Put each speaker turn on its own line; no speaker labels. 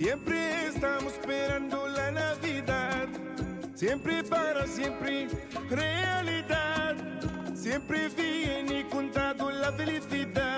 Siempre estamos esperando la Navidad. Siempre para siempre, realidad. Siempre viene contado la felicidad.